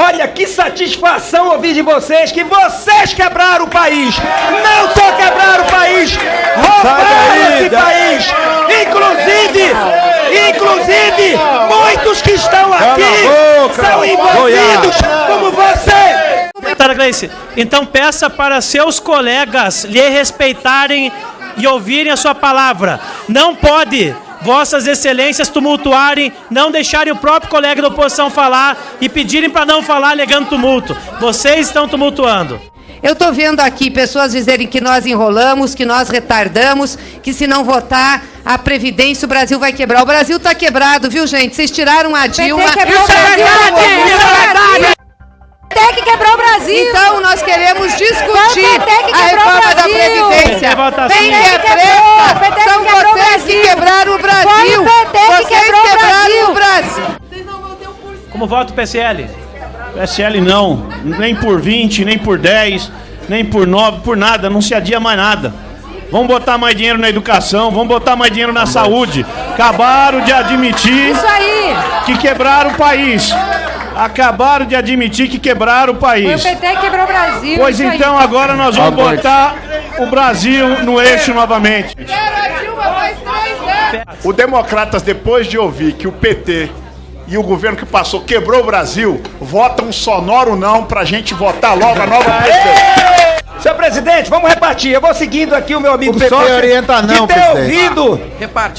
Olha que satisfação ouvir de vocês que vocês quebraram o país. Não só quebraram o país, roubaram esse país. Inclusive, inclusive, muitos que estão aqui são envolvidos como você. Deputada Gleice, então peça para seus colegas lhe respeitarem e ouvirem a sua palavra. Não pode vossas excelências tumultuarem, não deixarem o próprio colega da oposição falar e pedirem para não falar alegando tumulto. Vocês estão tumultuando. Eu estou vendo aqui pessoas dizerem que nós enrolamos, que nós retardamos, que se não votar a Previdência o Brasil vai quebrar. O Brasil está quebrado, viu, gente? Vocês tiraram a Dilma. PT quebrou o é Brasil, é! PT que quebrou o Brasil. Então nós queremos discutir Foi o PT que a reforma da. Previdência. É PT que quebrou, preta PT que são quebrou o vocês que Brasil. quebraram o Brasil. Foi o PT que Vocês quebrou o quebraram Brasil. o Brasil. Como vota o PSL? PSL não, nem por 20, nem por 10, nem por 9, por nada, não se adia mais nada. Vamos botar mais dinheiro na educação, vamos botar mais dinheiro na saúde. Acabaram de admitir Isso aí. que quebraram o país. Acabaram de admitir que quebraram o Foi o país. PT que quebrou o Brasil. Pois isso aí. então agora nós vamos botar o Brasil no eixo novamente. O Democratas, depois de ouvir que o PT e o governo que passou quebrou o Brasil, votam sonoro não pra gente votar logo a nova presidente. Senhor presidente, vamos repartir. Eu vou seguindo aqui o meu amigo O PT sócio orienta não, de ter presidente. ouvido,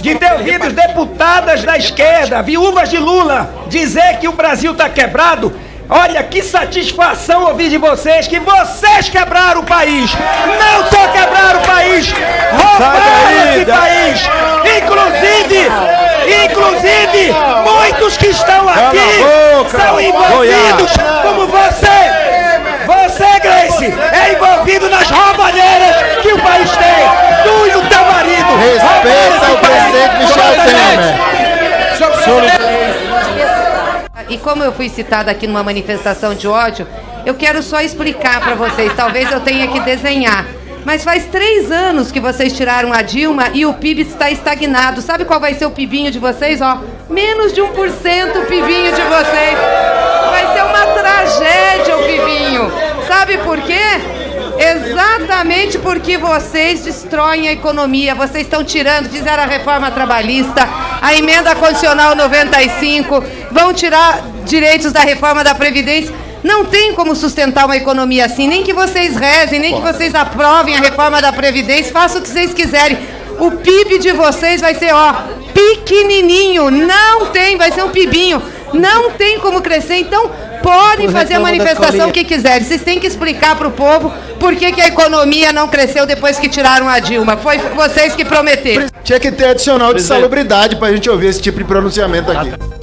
de ter ouvido os deputadas da esquerda, viúvas de Lula, dizer que o Brasil está quebrado. Olha que satisfação ouvir de vocês que vocês quebraram o país. Não só quebraram o país, roubaram esse país. Inclusive, inclusive, muitos que estão aqui são envolvidos como você. Você, Grace, é envolvido nas roubalheiras que o país tem. Tu e o teu marido. Respeita o presidente Michel Temer. E como eu fui citada aqui numa manifestação de ódio, eu quero só explicar para vocês. Talvez eu tenha que desenhar. Mas faz três anos que vocês tiraram a Dilma e o PIB está estagnado. Sabe qual vai ser o PIBinho de vocês? Ó, menos de 1% o PIBinho de vocês. Vai ser uma tragédia o PIBinho. Sabe por quê? Exatamente porque vocês destroem a economia. Vocês estão tirando, fizeram a reforma trabalhista, a emenda condicional 95, vão tirar direitos da reforma da Previdência. Não tem como sustentar uma economia assim, nem que vocês rezem, nem que vocês aprovem a reforma da Previdência, façam o que vocês quiserem. O PIB de vocês vai ser, ó, pequenininho, não tem, vai ser um PIBinho, não tem como crescer, então podem fazer a manifestação que quiserem. Vocês têm que explicar para o povo por que, que a economia não cresceu depois que tiraram a Dilma. Foi vocês que prometeram. Tinha que ter adicional de salubridade pra gente ouvir esse tipo de pronunciamento aqui.